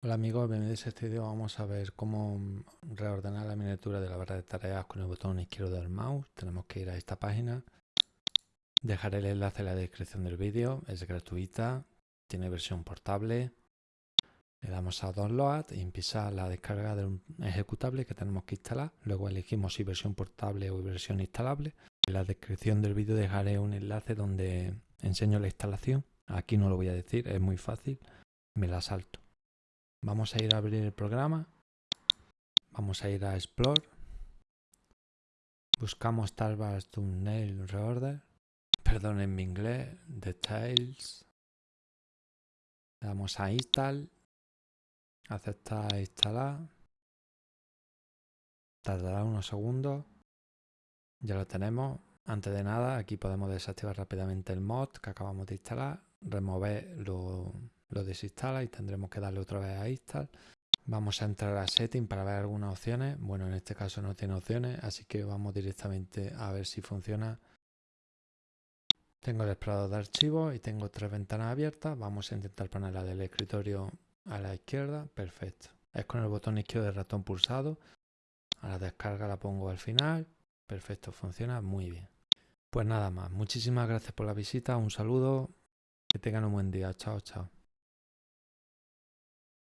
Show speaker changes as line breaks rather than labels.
Hola amigos, bienvenidos a este vídeo. Vamos a ver cómo reordenar la miniatura de la barra de tareas con el botón izquierdo del mouse. Tenemos que ir a esta página. Dejaré el enlace en la descripción del vídeo. Es gratuita, tiene versión portable. Le damos a Download y empieza la descarga de un ejecutable que tenemos que instalar. Luego elegimos si versión portable o versión instalable. En la descripción del vídeo dejaré un enlace donde enseño la instalación. Aquí no lo voy a decir, es muy fácil. Me la salto. Vamos a ir a abrir el programa. Vamos a ir a Explore. Buscamos Tarbas Thumbnail Reorder. Perdón en mi inglés. Details. Le damos a Install. Aceptar e instalar. Tardará unos segundos. Ya lo tenemos. Antes de nada, aquí podemos desactivar rápidamente el mod que acabamos de instalar. Remover lo lo desinstala y tendremos que darle otra vez a install. Vamos a entrar a setting para ver algunas opciones. Bueno, en este caso no tiene opciones, así que vamos directamente a ver si funciona. Tengo el explorador de archivos y tengo tres ventanas abiertas. Vamos a intentar poner la del escritorio a la izquierda. Perfecto. Es con el botón izquierdo del ratón pulsado. A la descarga la pongo al final. Perfecto, funciona muy bien. Pues nada más. Muchísimas gracias por la visita. Un saludo. Que tengan un buen día. Chao, chao.